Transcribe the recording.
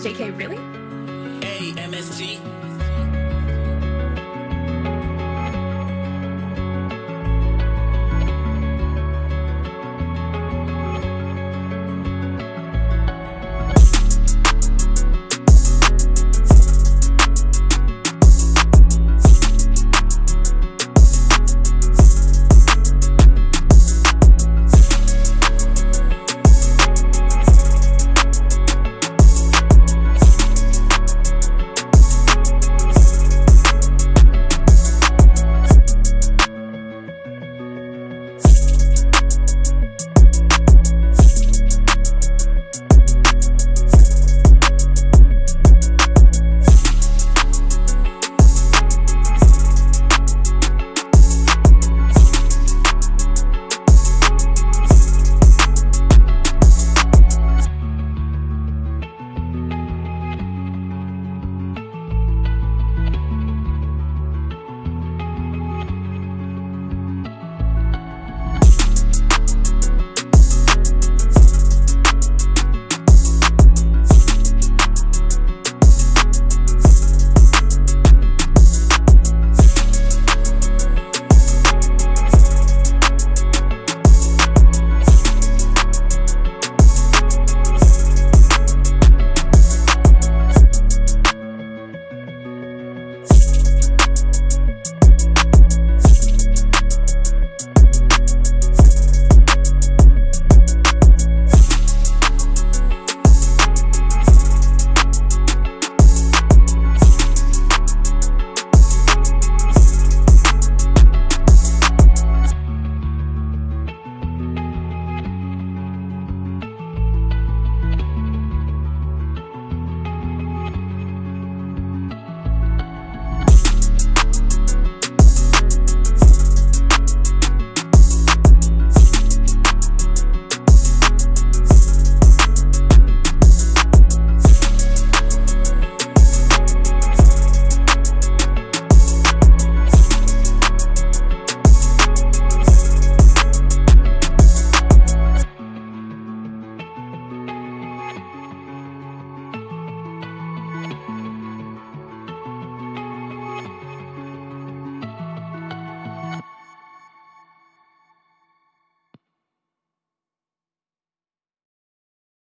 JK, really? A-M-S-T